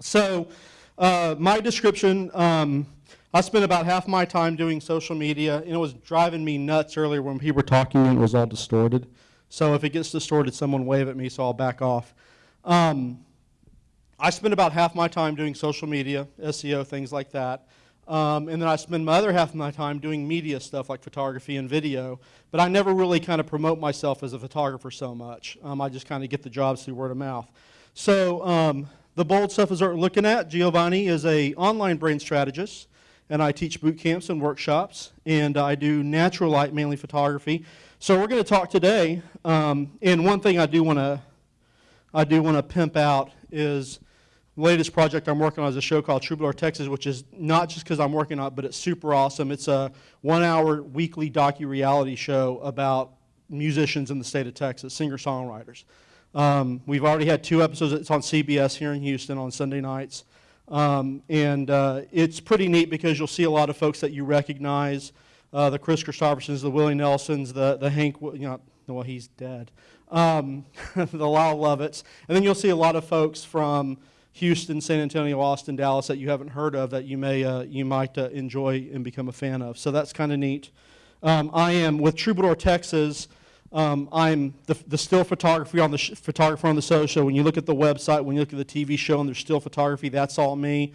So uh, my description, um, I spent about half my time doing social media, and it was driving me nuts earlier when people were talking and it was all distorted. So if it gets distorted, someone wave at me, so I'll back off. Um, I spend about half my time doing social media, SEO, things like that. Um, and then I spend my other half of my time doing media stuff like photography and video. But I never really kind of promote myself as a photographer so much. Um, I just kind of get the jobs through word of mouth. So um, the bold stuff is we're looking at. Giovanni is a online brain strategist, and I teach boot camps and workshops, and I do natural light, mainly photography. So we're going to talk today, um, and one thing I do want to I do want to pimp out is latest project I'm working on is a show called Troubadour Texas, which is not just because I'm working on it, but it's super awesome. It's a one-hour weekly docu-reality show about musicians in the state of Texas, singer-songwriters. Um, we've already had two episodes. It's on CBS here in Houston on Sunday nights. Um, and uh, it's pretty neat because you'll see a lot of folks that you recognize, uh, the Kris Kristoffersons, the Willie Nelsons, the, the Hank, you know, well, he's dead, um, the Lyle Lovetts. And then you'll see a lot of folks from Houston, San Antonio, Austin, Dallas that you haven't heard of that you may uh, you might uh, enjoy and become a fan of. So that's kind of neat. Um, I am with Troubadour Texas. Um, I'm the, the, still photography on the photographer on the social. When you look at the website, when you look at the TV show, and there's still photography, that's all me.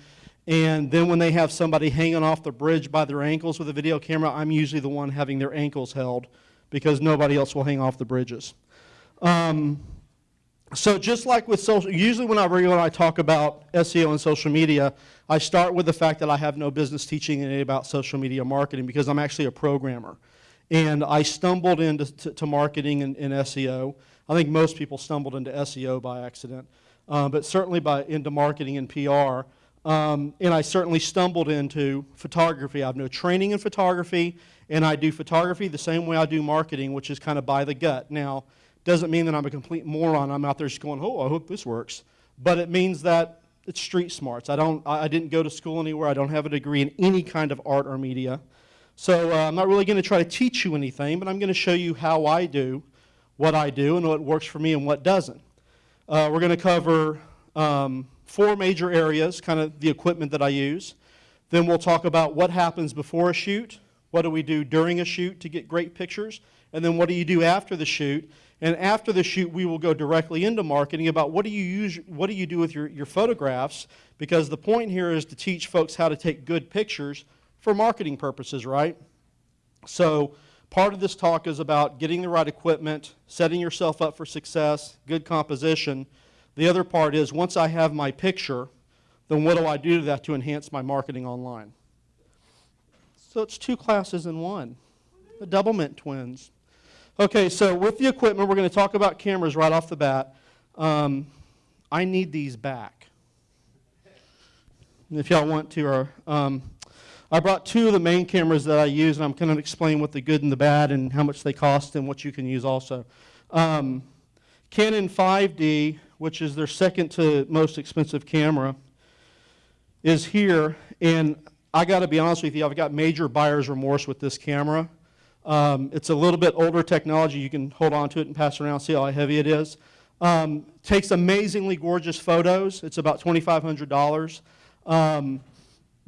And then when they have somebody hanging off the bridge by their ankles with a video camera, I'm usually the one having their ankles held because nobody else will hang off the bridges. Um, so just like with social, usually when I, when I talk about SEO and social media, I start with the fact that I have no business teaching any about social media marketing because I'm actually a programmer. And I stumbled into to marketing and, and, SEO. I think most people stumbled into SEO by accident, uh, but certainly by into marketing and PR. Um, and I certainly stumbled into photography. I have no training in photography, and I do photography the same way I do marketing, which is kind of by the gut. Now, doesn't mean that I'm a complete moron. I'm out there just going, oh, I hope this works. But it means that it's street smarts. I, don't, I didn't go to school anywhere. I don't have a degree in any kind of art or media. So uh, I'm not really going to try to teach you anything, but I'm going to show you how I do what I do and what works for me and what doesn't. Uh, we're going to cover um, four major areas, kind of the equipment that I use. Then we'll talk about what happens before a shoot, what do we do during a shoot to get great pictures, and then what do you do after the shoot, and after the shoot, we will go directly into marketing about what do you use, what do you do with your, your photographs, because the point here is to teach folks how to take good pictures for marketing purposes, right? So part of this talk is about getting the right equipment, setting yourself up for success, good composition. The other part is once I have my picture, then what do I do to that to enhance my marketing online? So it's two classes in one, the Doublemint twins. Okay, so with the equipment, we're going to talk about cameras right off the bat. Um, I need these back. If y'all want to, or, um, I brought two of the main cameras that I use, and I'm going to explain what the good and the bad and how much they cost and what you can use also. Um, Canon 5D, which is their second to most expensive camera, is here, and I got to be honest with you, I've got major buyer's remorse with this camera. Um, it's a little bit older technology. You can hold on to it and pass it around, see how heavy it is. Um, takes amazingly gorgeous photos. It's about $2,500. Um,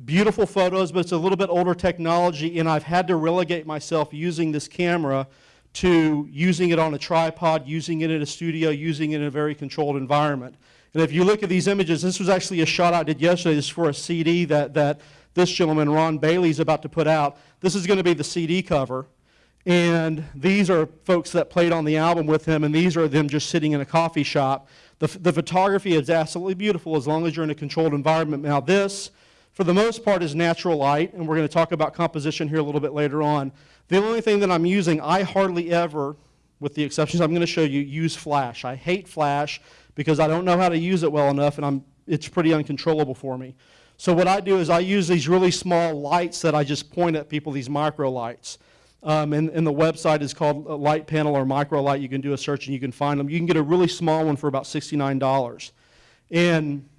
beautiful photos, but it's a little bit older technology, and I've had to relegate myself using this camera to using it on a tripod, using it in a studio, using it in a very controlled environment. And if you look at these images, this was actually a shot I did yesterday. This is for a CD that, that this gentleman, Ron Bailey, is about to put out. This is going to be the CD cover. And these are folks that played on the album with him, and these are them just sitting in a coffee shop. The, the photography is absolutely beautiful as long as you're in a controlled environment. Now this, for the most part, is natural light, and we're going to talk about composition here a little bit later on. The only thing that I'm using, I hardly ever, with the exceptions I'm going to show you, use flash. I hate flash because I don't know how to use it well enough, and I'm, it's pretty uncontrollable for me. So what I do is I use these really small lights that I just point at people, these micro lights. Um, and, and, the website is called Light Panel or Micro Light. You can do a search and you can find them. You can get a really small one for about $69. And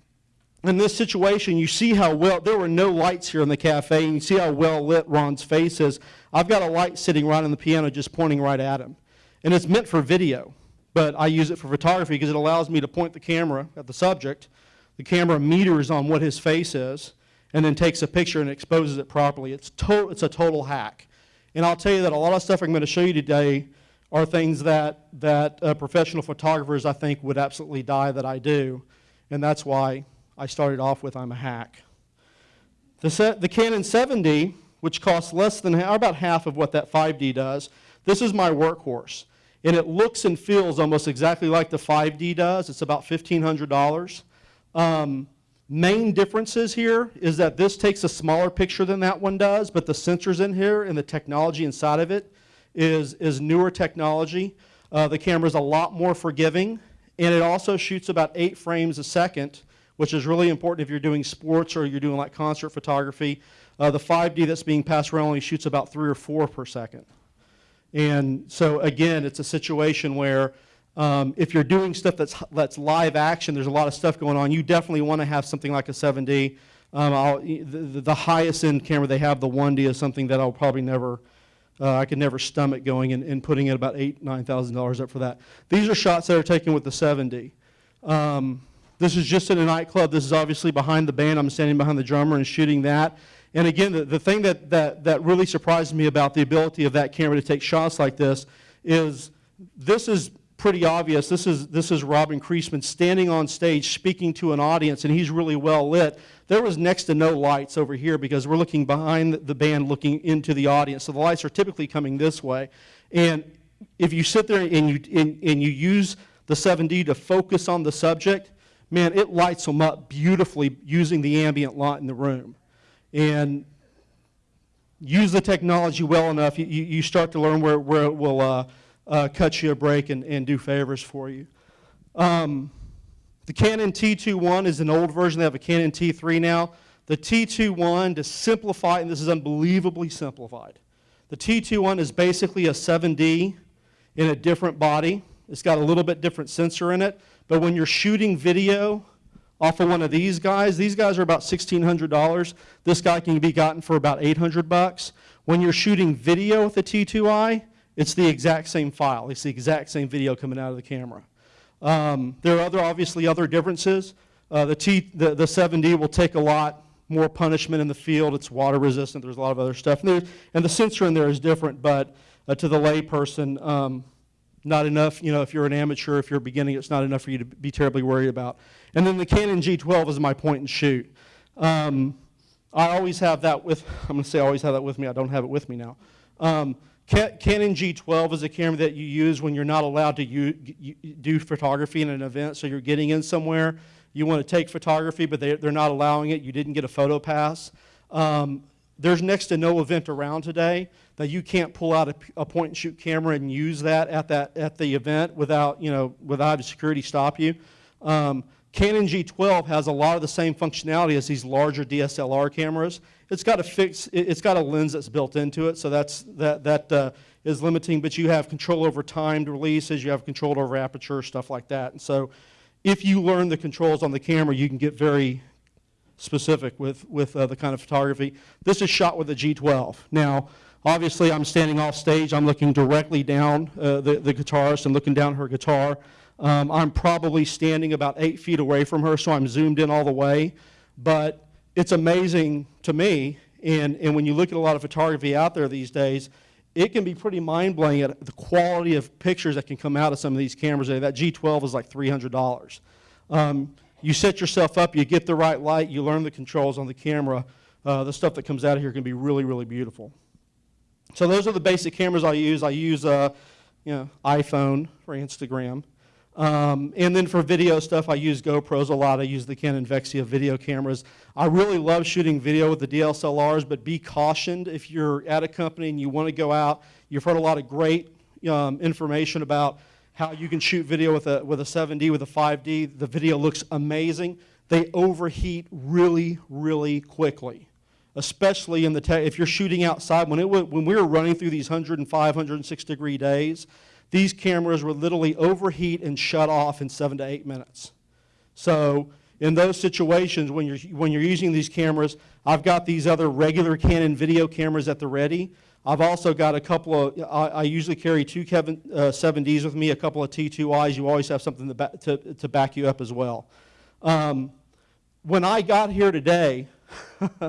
in this situation, you see how well, there were no lights here in the cafe, and you see how well lit Ron's face is. I've got a light sitting right on the piano just pointing right at him. And it's meant for video, but I use it for photography because it allows me to point the camera at the subject. the camera meters on what his face is, and then takes a picture and exposes it properly. It's, to, it's a total hack. And I'll tell you that a lot of stuff I'm going to show you today are things that, that uh, professional photographers, I think, would absolutely die that I do. And that's why I started off with I'm a hack. The, the Canon 7D, which costs less than, about half of what that 5D does, this is my workhorse. And it looks and feels almost exactly like the 5D does. It's about $1,500. Um, main differences here is that this takes a smaller picture than that one does, but the sensors in here and the technology inside of it is, is newer technology. Uh, the camera is a lot more forgiving, and it also shoots about eight frames a second, which is really important if you're doing sports or you're doing like concert photography. Uh, the 5D that's being passed around only shoots about three or four per second. And so again, it's a situation where um, if you're doing stuff that's, that's live action, there's a lot of stuff going on, you definitely want to have something like a 7D. Um, the, the, highest end camera they have, the 1D, is something that I'll probably never, uh, I could never stomach going and, and putting it about eight, nine thousand dollars up for that. These are shots that are taken with the 7D. Um, this is just in a nightclub. This is obviously behind the band. I'm standing behind the drummer and shooting that. And again, the, the thing that, that, that really surprised me about the ability of that camera to take shots like this is this is pretty obvious. This is, this is Robin Creasman standing on stage speaking to an audience, and he's really well lit. There was next to no lights over here because we're looking behind the band looking into the audience. So the lights are typically coming this way. And if you sit there and you, and, and you use the 7D to focus on the subject, man, it lights them up beautifully using the ambient light in the room. And use the technology well enough, you, you start to learn where, where it will uh, uh, cut you a break and, and do favors for you. Um, the Canon T2i is an old version. They have a Canon T3 now. The T2i, to simplify, and this is unbelievably simplified, the T2i is basically a 7D in a different body. It's got a little bit different sensor in it, but when you're shooting video off of one of these guys, these guys are about $1,600. This guy can be gotten for about 800 bucks. When you're shooting video with the T2i, it's the exact same file. It's the exact same video coming out of the camera. Um, there are other, obviously other differences. Uh, the, T, the, the 7D will take a lot more punishment in the field. It's water resistant. There's a lot of other stuff. And, and the sensor in there is different, but uh, to the layperson, um, not enough, you know, if you're an amateur, if you're beginning, it's not enough for you to be terribly worried about. And then the Canon G12 is my point and shoot. Um, I always have that with, I'm going to say I always have that with me. I don't have it with me now. Um, Canon G12 is a camera that you use when you're not allowed to do photography in an event, so you're getting in somewhere, you want to take photography, but they, are not allowing it, you didn't get a photo pass. Um, there's next to no event around today that you can't pull out a, a, point and shoot camera and use that at, that at the event without, you know, without security stop you. Um, Canon G12 has a lot of the same functionality as these larger DSLR cameras. It's got a fix, it's got a lens that's built into it, so that's, that, that uh, is limiting, but you have control over timed releases, you have control over aperture, stuff like that. And so if you learn the controls on the camera, you can get very specific with, with uh, the kind of photography. This is shot with a G12. Now, obviously I'm standing off stage, I'm looking directly down uh, the, the guitarist and looking down her guitar. Um, I'm probably standing about eight feet away from her, so I'm zoomed in all the way. But it's amazing to me, and, and when you look at a lot of photography out there these days, it can be pretty mind-blowing at the quality of pictures that can come out of some of these cameras. That G12 is like $300. Um, you set yourself up, you get the right light, you learn the controls on the camera. Uh, the stuff that comes out of here can be really, really beautiful. So those are the basic cameras I use. I use uh, you know, iPhone for Instagram. Um, and then for video stuff, I use GoPros a lot. I use the Canon Vixia video cameras. I really love shooting video with the DSLRs, but be cautioned if you're at a company and you want to go out. You've heard a lot of great um, information about how you can shoot video with a, with a 7D, with a 5D. The video looks amazing. They overheat really, really quickly, especially in the if you're shooting outside. When, it when we were running through these 105, 106 degree days, these cameras would literally overheat and shut off in seven to eight minutes. So in those situations, when you're, when you're using these cameras, I've got these other regular Canon video cameras at the ready. I've also got a couple of, I, I usually carry two Canon, uh, 7Ds with me, a couple of T2Is. You always have something to, ba to, to back you up as well. Um, when I got here today,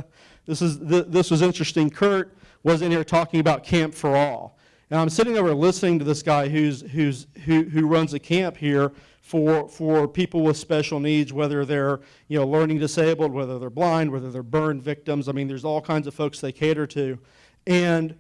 this, is, th this was interesting. Kurt was in here talking about Camp for All. And I'm sitting over listening to this guy who's, who's, who, who runs a camp here for, for people with special needs, whether they're you know, learning disabled, whether they're blind, whether they're burn victims. I mean, there's all kinds of folks they cater to. And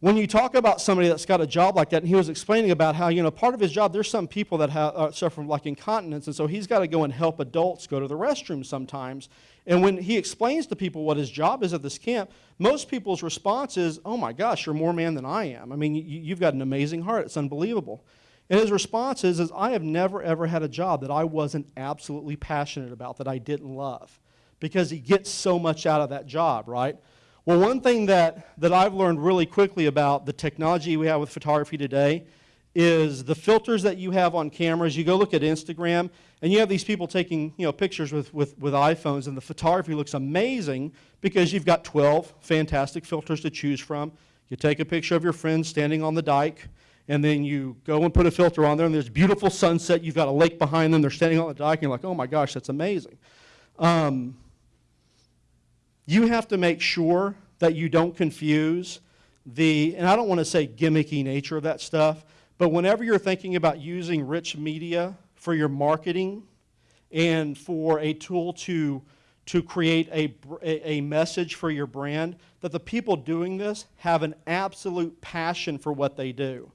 when you talk about somebody that's got a job like that, and he was explaining about how, you know, part of his job, there's some people that have, uh, suffer from like incontinence, and so he's got to go and help adults go to the restroom sometimes. And when he explains to people what his job is at this camp, most people's response is, oh my gosh, you're more man than I am. I mean, you, have got an amazing heart. It's unbelievable. And his response is, is, I have never, ever had a job that I wasn't absolutely passionate about, that I didn't love, because he gets so much out of that job, right? Well, one thing that, that I've learned really quickly about the technology we have with photography today is the filters that you have on cameras. You go look at Instagram, and you have these people taking you know, pictures with, with, with iPhones, and the photography looks amazing because you've got 12 fantastic filters to choose from. You take a picture of your friend standing on the dike, and then you go and put a filter on there, and there's beautiful sunset. You've got a lake behind them. They're standing on the dike, and you're like, oh my gosh, that's amazing. Um, you have to make sure that you don't confuse the, and I don't want to say gimmicky nature of that stuff, but whenever you're thinking about using rich media for your marketing and for a tool to, to create a, a message for your brand, that the people doing this have an absolute passion for what they do.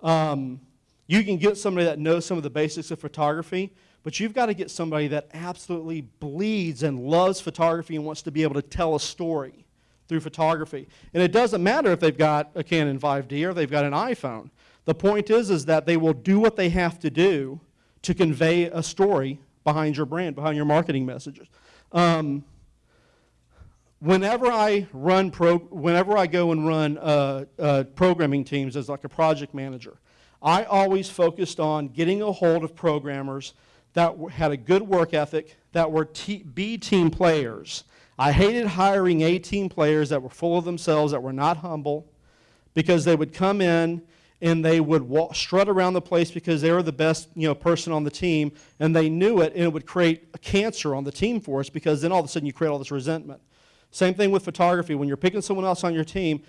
Um, you can get somebody that knows some of the basics of photography, but you've got to get somebody that absolutely bleeds and loves photography and wants to be able to tell a story through photography. And it doesn't matter if they've got a Canon 5D or they've got an iPhone. The point is, is that they will do what they have to do to convey a story behind your brand, behind your marketing messages. Um, whenever I run pro, whenever I go and run uh, uh, programming teams as like a project manager, I always focused on getting a hold of programmers that had a good work ethic, that were B team players. I hated hiring A team players that were full of themselves, that were not humble, because they would come in and they would walk, strut around the place because they were the best you know, person on the team, and they knew it, and it would create a cancer on the team for us because then all of a sudden you create all this resentment. Same thing with photography. When you're picking someone else on your team,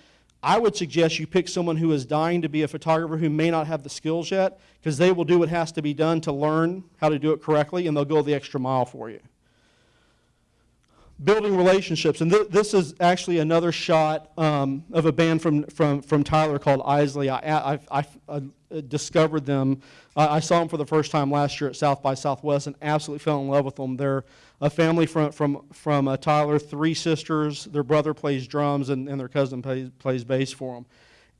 I would suggest you pick someone who is dying to be a photographer who may not have the skills yet because they will do what has to be done to learn how to do it correctly and they'll go the extra mile for you. Building relationships, and th this is actually another shot um, of a band from, from, from Tyler called Eisley. I, I, I, I discovered them. I saw them for the first time last year at South by Southwest and absolutely fell in love with them. They're a family from, from, from uh, Tyler, three sisters. Their brother plays drums and, and their cousin plays, plays bass for them.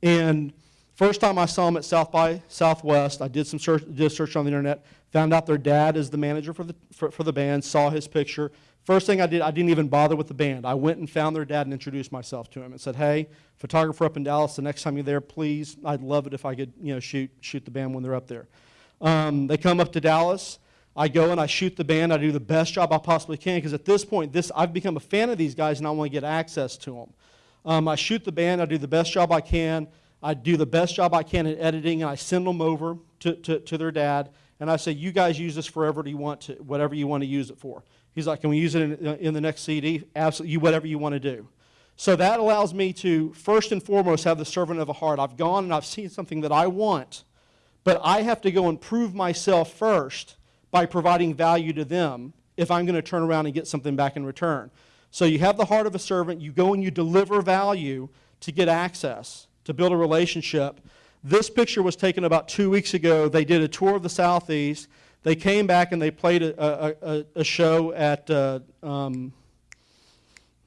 And first time I saw them at South by Southwest, I did some search, did search on the internet, found out their dad is the manager for the, for, for the band, saw his picture. First thing I did, I didn't even bother with the band. I went and found their dad and introduced myself to him and said, hey, photographer up in Dallas, the next time you're there, please, I'd love it if I could you know, shoot, shoot the band when they're up there. Um, they come up to Dallas. I go and I shoot the band. I do the best job I possibly can because at this point, this, I've become a fan of these guys and I want to get access to them. Um, I shoot the band. I do the best job I can. I do the best job I can in editing and I send them over to, to, to their dad. And I say, you guys use this forever you want to, whatever you want to use it for. He's like, can we use it in, in the next CD? Absolutely, you, whatever you want to do. So that allows me to, first and foremost, have the servant of a heart. I've gone and I've seen something that I want, but I have to go and prove myself first by providing value to them if I'm going to turn around and get something back in return. So you have the heart of a servant, you go and you deliver value to get access, to build a relationship. This picture was taken about two weeks ago. They did a tour of the Southeast. They came back and they played a, a, a show at uh, um,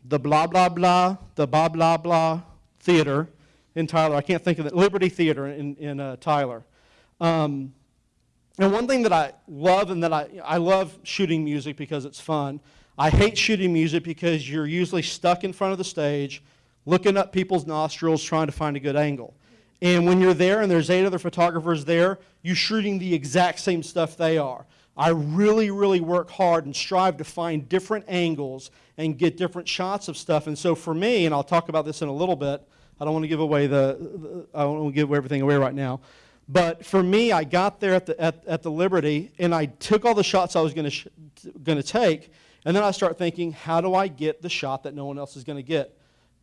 the blah, blah, blah, the blah, blah, blah theater in Tyler. I can't think of it. Liberty Theater in, in uh, Tyler. Um, and one thing that I love and that I, I love shooting music because it's fun. I hate shooting music because you're usually stuck in front of the stage looking up people's nostrils trying to find a good angle. And when you're there and there's eight other photographers there, you're shooting the exact same stuff they are. I really, really work hard and strive to find different angles and get different shots of stuff. And so for me, and I'll talk about this in a little bit, I don't want to give away the, the I don't want to give everything away right now. But for me, I got there at the, at, at the Liberty, and I took all the shots I was going to take, And then I start thinking, how do I get the shot that no one else is going to get?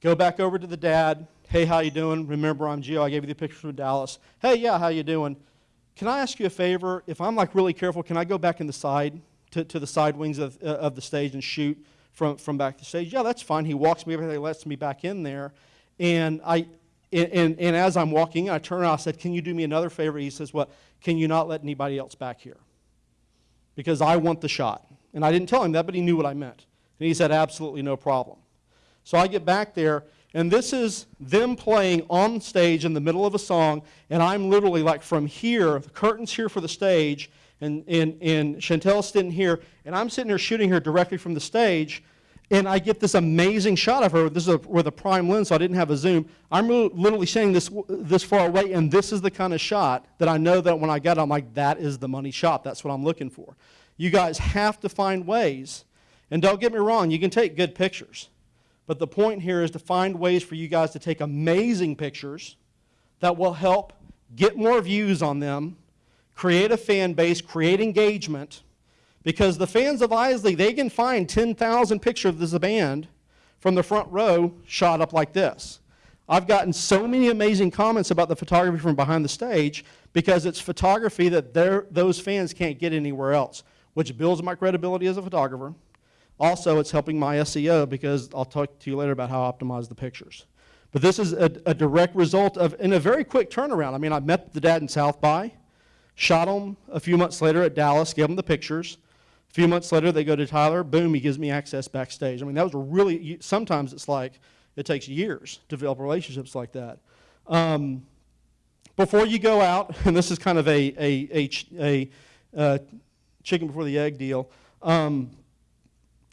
Go back over to the dad. Hey, how you doing? Remember, I'm Gio. I gave you the picture from Dallas. Hey, yeah, how you doing? Can I ask you a favor? If I'm like really careful, can I go back in the side to, to the side wings of, uh, of the stage and shoot from, from back to stage? Yeah, that's fine. He walks me over there, lets me back in there. And I, and, and, and as I'm walking, I turn around, I said, Can you do me another favor? He says, What? Can you not let anybody else back here? Because I want the shot. And I didn't tell him that, but he knew what I meant. And he said, Absolutely no problem. So I get back there, and this is them playing on stage in the middle of a song, and I'm literally like from here, the curtain's here for the stage, and, and, and Chauntelle's sitting here, and I'm sitting here shooting her directly from the stage, and I get this amazing shot of her. This is a, with a prime lens, so I didn't have a zoom. I'm literally standing this, this far away, and this is the kind of shot that I know that when I got it, I'm like, that is the money shot. That's what I'm looking for. You guys have to find ways, and don't get me wrong, you can take good pictures. But the point here is to find ways for you guys to take amazing pictures that will help get more views on them, create a fan base, create engagement, because the fans of Eisley, they can find 10,000 pictures of this band from the front row shot up like this. I've gotten so many amazing comments about the photography from behind the stage because it's photography that those fans can't get anywhere else, which builds my credibility as a photographer. Also, it's helping my SEO because I'll talk to you later about how I optimize the pictures. But this is a, a direct result of, in a very quick turnaround. I mean, I met the dad in South by, shot him a few months later at Dallas, gave him the pictures. A few months later, they go to Tyler, boom, he gives me access backstage. I mean, that was really, sometimes it's like, it takes years to develop relationships like that. Um, before you go out, and this is kind of a, a, a, a uh, chicken before the egg deal, um,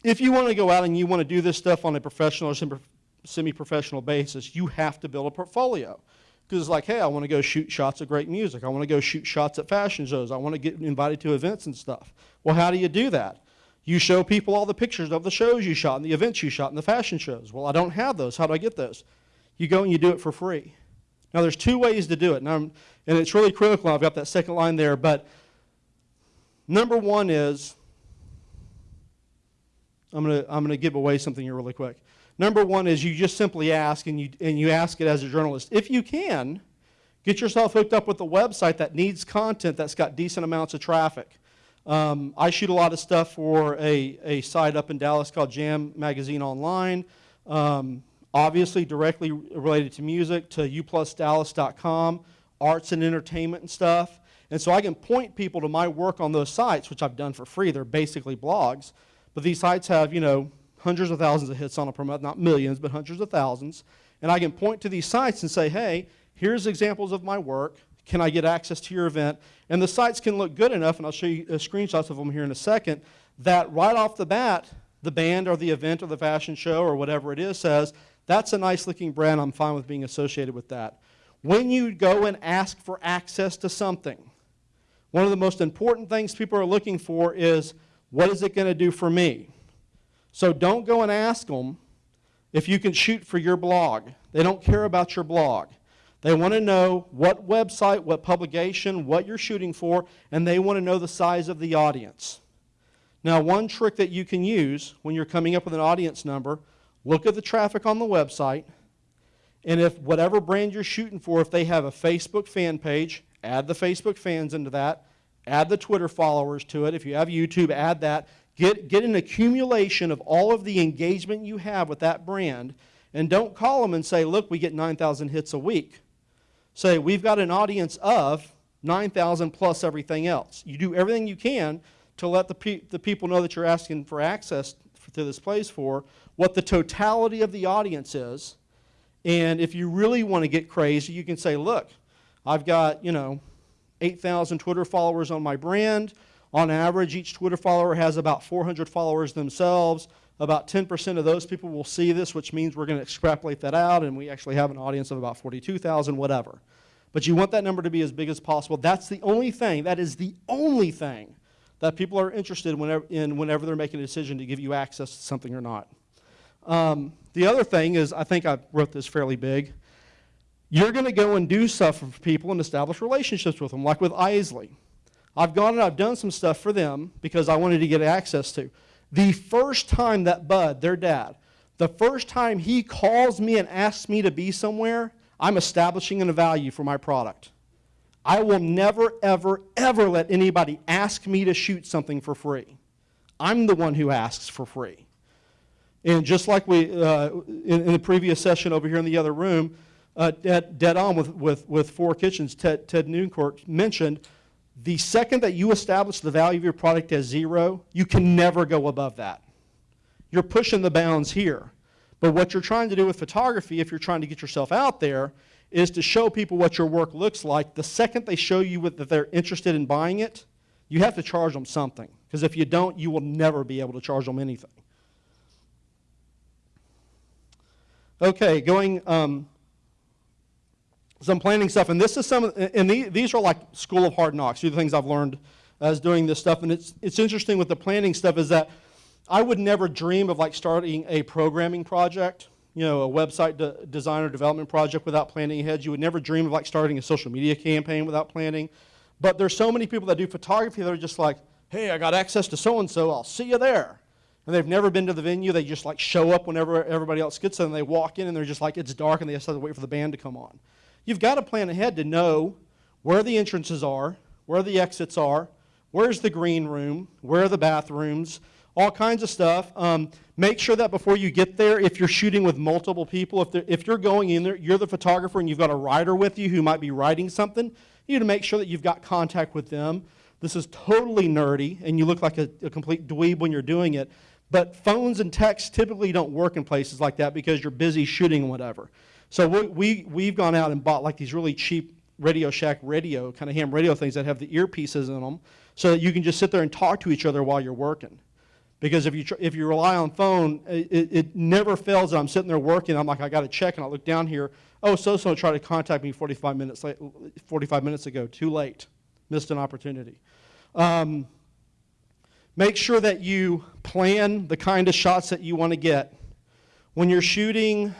if you want to go out and you want to do this stuff on a professional or semi-professional basis, you have to build a portfolio. Because it's like, hey, I want to go shoot shots of great music. I want to go shoot shots at fashion shows. I want to get invited to events and stuff. Well, how do you do that? You show people all the pictures of the shows you shot and the events you shot and the fashion shows. Well, I don't have those. How do I get those? You go and you do it for free. Now, there's two ways to do it, and, I'm, and it's really critical. I've got that second line there, but number one is I'm going to I'm to give away something here really quick. Number one is you just simply ask, and you, and you ask it as a journalist. If you can, get yourself hooked up with a website that needs content that's got decent amounts of traffic. Um, I shoot a lot of stuff for a, a site up in Dallas called Jam Magazine Online. Um, obviously, directly related to music, to uplusdallas.com, arts and entertainment and stuff. And so I can point people to my work on those sites, which I've done for free. They're basically blogs. But these sites have, you know, hundreds of thousands of hits on them per month, not millions, but hundreds of thousands. And I can point to these sites and say, hey, here's examples of my work. Can I get access to your event? And the sites can look good enough, and I'll show you uh, screenshots of them here in a second, that right off the bat, the band or the event or the fashion show or whatever it is says, that's a nice looking brand, I'm fine with being associated with that. When you go and ask for access to something, one of the most important things people are looking for is what is it going to do for me? So don't go and ask them if you can shoot for your blog. They don't care about your blog. They want to know what website, what publication, what you're shooting for, and they want to know the size of the audience. Now, one trick that you can use when you're coming up with an audience number, look at the traffic on the website, and if whatever brand you're shooting for, if they have a Facebook fan page, add the Facebook fans into that. Add the Twitter followers to it. If you have YouTube, add that. Get, get an accumulation of all of the engagement you have with that brand. And don't call them and say, look, we get 9,000 hits a week. Say, we've got an audience of 9,000 plus everything else. You do everything you can to let the, pe the people know that you're asking for access to this place for, what the totality of the audience is. And if you really want to get crazy, you can say, look, I've got, you know, 8,000 Twitter followers on my brand. On average, each Twitter follower has about 400 followers themselves. About 10% of those people will see this, which means we're going to extrapolate that out, and we actually have an audience of about 42,000, whatever. But you want that number to be as big as possible. That's the only thing, that is the only thing that people are interested whenever, in whenever they're making a decision to give you access to something or not. Um, the other thing is, I think I wrote this fairly big, you're going to go and do stuff for people and establish relationships with them, like with Eisley. I've gone and I've done some stuff for them because I wanted to get access to. The first time that Bud, their dad, the first time he calls me and asks me to be somewhere, I'm establishing a value for my product. I will never, ever, ever let anybody ask me to shoot something for free. I'm the one who asks for free. And just like we, uh, in, in, the previous session over here in the other room, uh, dead, dead, on with, with, with Four Kitchens, Ted, Ted Newcourt mentioned, the second that you establish the value of your product as zero, you can never go above that. You're pushing the bounds here. But what you're trying to do with photography, if you're trying to get yourself out there, is to show people what your work looks like. The second they show you that they're interested in buying it, you have to charge them something. Because if you don't, you will never be able to charge them anything. Okay, going um, some planning stuff, and this is some, and these are like School of Hard Knocks. These are the things I've learned as doing this stuff, and it's it's interesting with the planning stuff is that I would never dream of like starting a programming project, you know, a website de design or development project without planning ahead. You would never dream of like starting a social media campaign without planning. But there's so many people that do photography that are just like, hey, I got access to so and so, I'll see you there. And they've never been to the venue. They just like show up whenever everybody else gets there and they walk in and they're just like, it's dark and they just have to wait for the band to come on. You've got to plan ahead to know where the entrances are, where the exits are, where's the green room, where are the bathrooms, all kinds of stuff. Um, make sure that before you get there, if you're shooting with multiple people, if, if you're going in there, you're the photographer and you've got a writer with you who might be writing something, you need to make sure that you've got contact with them. This is totally nerdy, and you look like a, a complete dweeb when you're doing it. But phones and texts typically don't work in places like that because you're busy shooting whatever. So we, we, we've gone out and bought like these really cheap Radio Shack radio, kind of ham radio things that have the earpieces in them so that you can just sit there and talk to each other while you're working. Because if you, if you rely on phone, it, it never fails that I'm sitting there working, I'm like, I got to check, and I look down here, oh, so-so tried to contact me 45 minutes, late, 45 minutes ago, too late, missed an opportunity. Um, make sure that you plan the kind of shots that you want to get. When you're shooting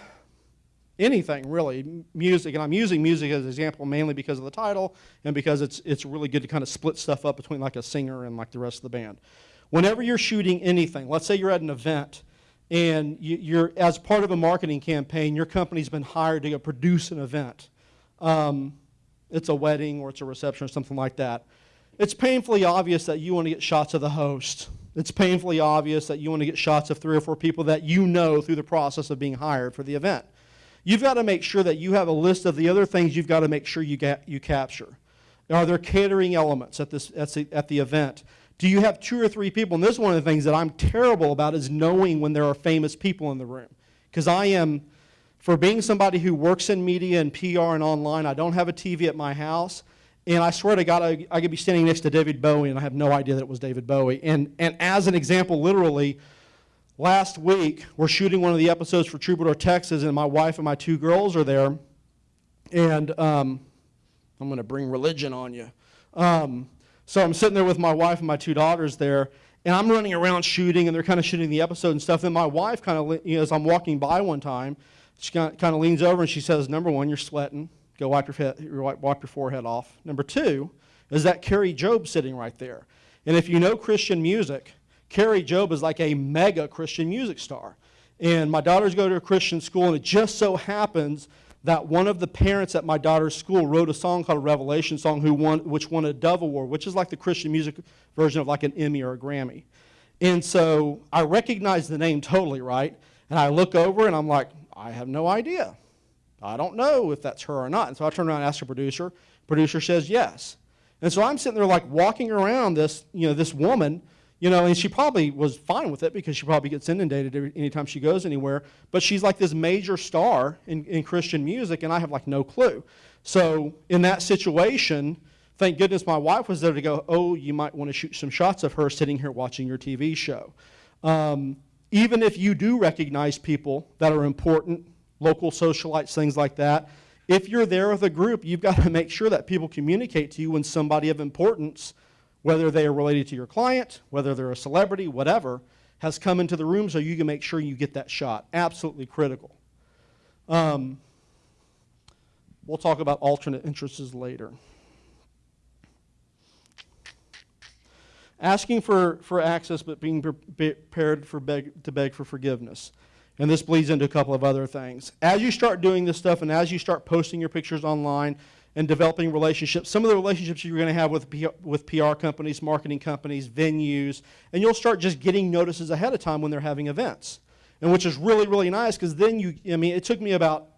anything, really, music, and I'm using music as an example mainly because of the title and because it's, it's really good to kind of split stuff up between like a singer and like the rest of the band. Whenever you're shooting anything, let's say you're at an event and you, are as part of a marketing campaign, your company's been hired to produce an event. Um, it's a wedding or it's a reception or something like that. It's painfully obvious that you want to get shots of the host. It's painfully obvious that you want to get shots of three or four people that you know through the process of being hired for the event. You've got to make sure that you have a list of the other things you've got to make sure you, get, you capture. Are there catering elements at, this, at, the, at the event? Do you have two or three people? And this is one of the things that I'm terrible about is knowing when there are famous people in the room. Because I am, for being somebody who works in media and PR and online, I don't have a TV at my house. And I swear to God, I, I could be standing next to David Bowie and I have no idea that it was David Bowie. And, and as an example, literally, last week, we're shooting one of the episodes for Troubadour, Texas, and my wife and my two girls are there. And um, I'm going to bring religion on you. Um, so I'm sitting there with my wife and my two daughters there, and I'm running around shooting, and they're kind of shooting the episode and stuff. And my wife kind of, you know, as I'm walking by one time, she kind of leans over and she says, "Number one, you're sweating. Go wipe your, head, wipe your forehead off. Number two, is that Kari Jobe sitting right there. And if you know Christian music, Kari Jobe is like a mega Christian music star. And my daughters go to a Christian school, and it just so happens that one of the parents at my daughter's school wrote a song called a Revelation song who won, which won a Dove Award, which is like the Christian music version of like an Emmy or a Grammy. And so I recognize the name totally, right? And I look over and I'm like, I have no idea. I don't know if that's her or not. And so I turn around and ask the producer. Producer says yes. And so I'm sitting there like walking around this, you know, this woman you know, and she probably was fine with it because she probably gets inundated every, anytime she goes anywhere. But she's like this major star in, in Christian music, and I have like no clue. So in that situation, thank goodness my wife was there to go, oh, you might want to shoot some shots of her sitting here watching your TV show. Um, even if you do recognize people that are important, local socialites, things like that, if you're there with a group, you've got to make sure that people communicate to you when somebody of importance whether they are related to your client, whether they're a celebrity, whatever, has come into the room so you can make sure you get that shot. Absolutely critical. Um, we'll talk about alternate entrances later. asking for, for access but being prepared for beg, to beg for forgiveness. And this bleeds into a couple of other things. As you start doing this stuff and as you start posting your pictures online and developing relationships, some of the relationships you're going to have with, P- with PR companies, marketing companies, venues, and you'll start just getting notices ahead of time when they're having events. And which is really, really nice because then you, I mean, it took me about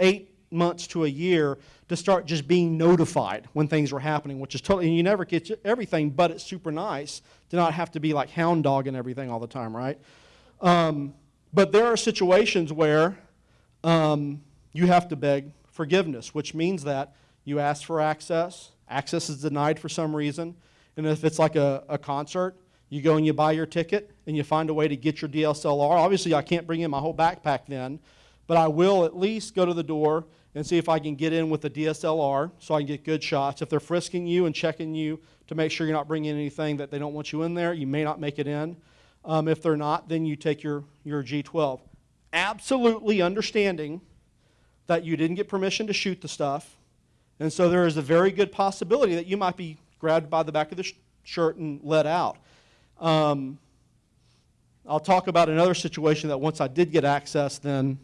eight months to a year to start just being notified when things were happening, which is totally, and you never get everything, but it's super nice to not have to be like hound dog and everything all the time, right? Um, but there are situations where um, you have to beg forgiveness, which means that you ask for access, access is denied for some reason, and if it's like a, a concert, you go and you buy your ticket and you find a way to get your DSLR. Obviously, I can't bring in my whole backpack then, but I will at least go to the door and see if I can get in with a DSLR so I can get good shots. If they're frisking you and checking you to make sure you're not bringing anything that they don't want you in there, you may not make it in. Um, if they're not, then you take your, your G12. Absolutely understanding that you didn't get permission to shoot the stuff. And so there is a very good possibility that you might be grabbed by the back of the sh shirt and let out. Um, I'll talk about another situation that once I did get access, then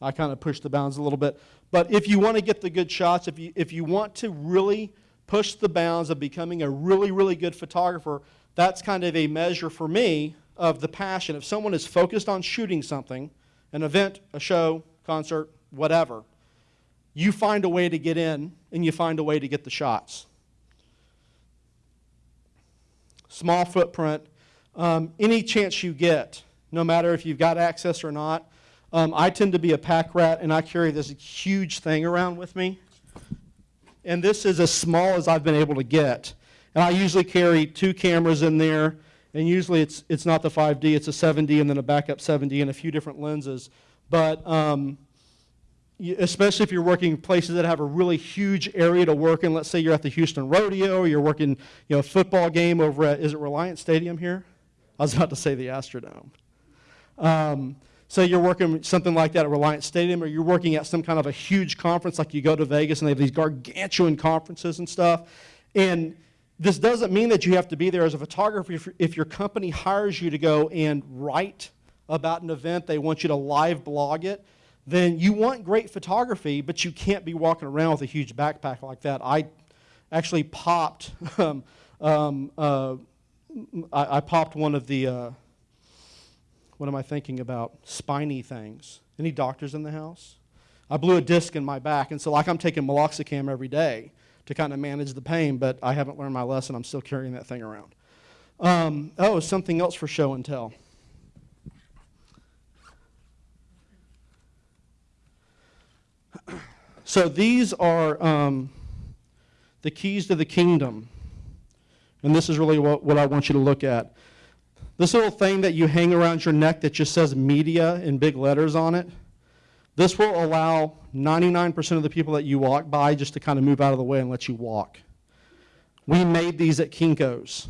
I kind of pushed the bounds a little bit. But if you want to get the good shots, if you, if you want to really push the bounds of becoming a really, really good photographer, that's kind of a measure for me of the passion. If someone is focused on shooting something, an event, a show, concert, whatever, you find a way to get in and you find a way to get the shots. Small footprint, um, any chance you get, no matter if you've got access or not, um, I tend to be a pack rat, and I carry this huge thing around with me. And this is as small as I've been able to get. And I usually carry two cameras in there, and usually it's, it's not the 5D, it's a 7D and then a backup 7D and a few different lenses. But um, especially if you're working places that have a really huge area to work in, let's say you're at the Houston Rodeo, or you're working you know, a football game over at, is it Reliant Stadium here? I was about to say the Astrodome. Um, so you're working something like that at Reliant Stadium, or you're working at some kind of a huge conference, like you go to Vegas and they have these gargantuan conferences and stuff. And this doesn't mean that you have to be there as a photographer. If, if your company hires you to go and write about an event, they want you to live blog it, then you want great photography, but you can't be walking around with a huge backpack like that. I actually popped, um, um, uh, I, I, popped one of the, uh, what am I thinking about? Spiny things. Any doctors in the house? I blew a disc in my back, and so like I'm taking meloxicam every day to kind of manage the pain, but I haven't learned my lesson. I'm still carrying that thing around. Um, oh, something else for show and tell. So these are um, the keys to the kingdom. And this is really what, what I want you to look at. This little thing that you hang around your neck that just says media in big letters on it, this will allow 99% of the people that you walk by just to kind of move out of the way and let you walk. We made these at Kinko's.